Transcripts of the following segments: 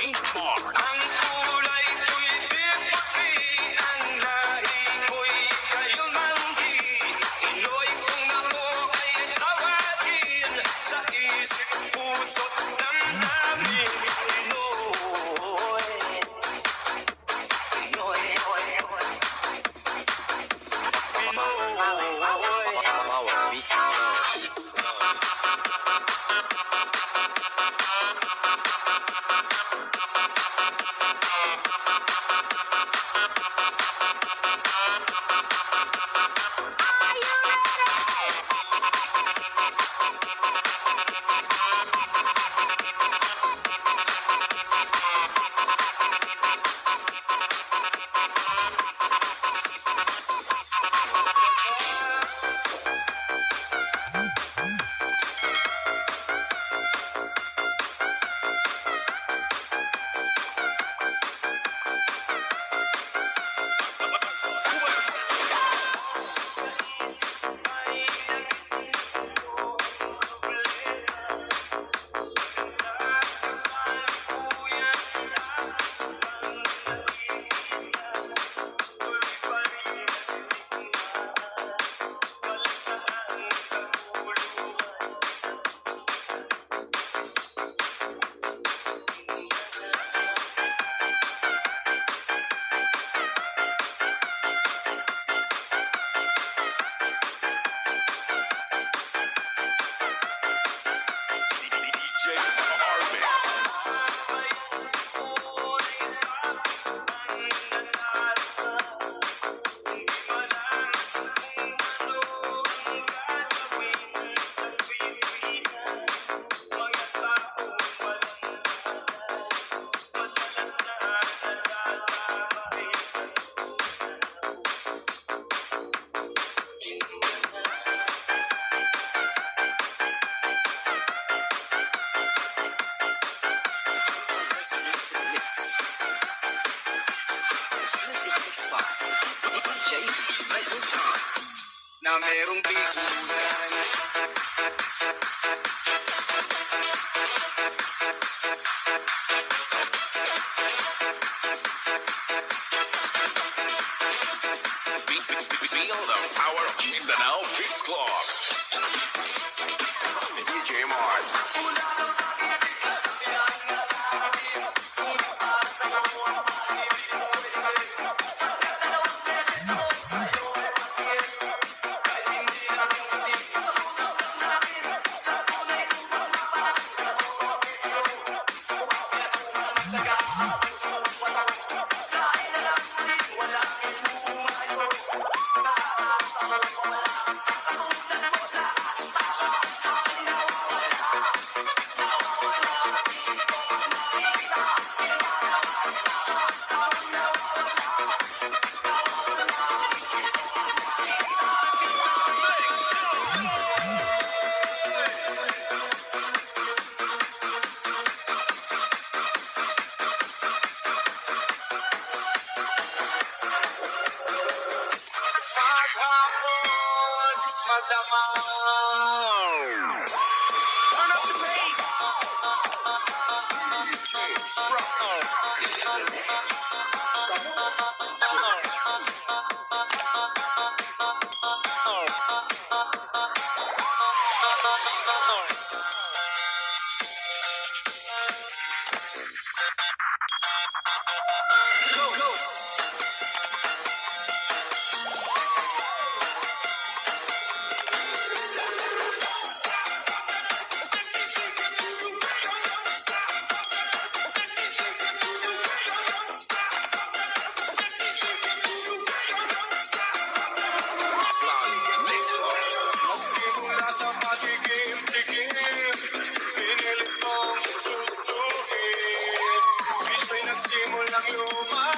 St. Mark. na merong bigulan. Turn up the bass. My.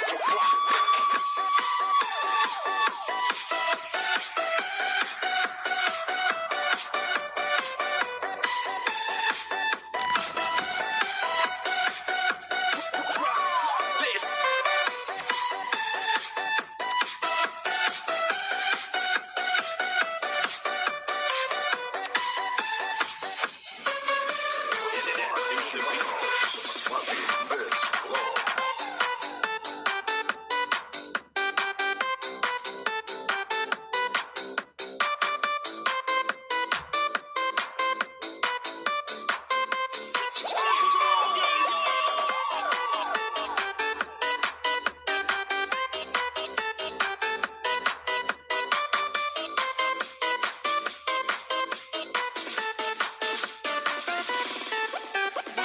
This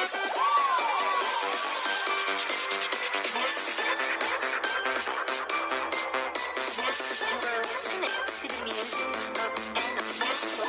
Listening to the music of Animals.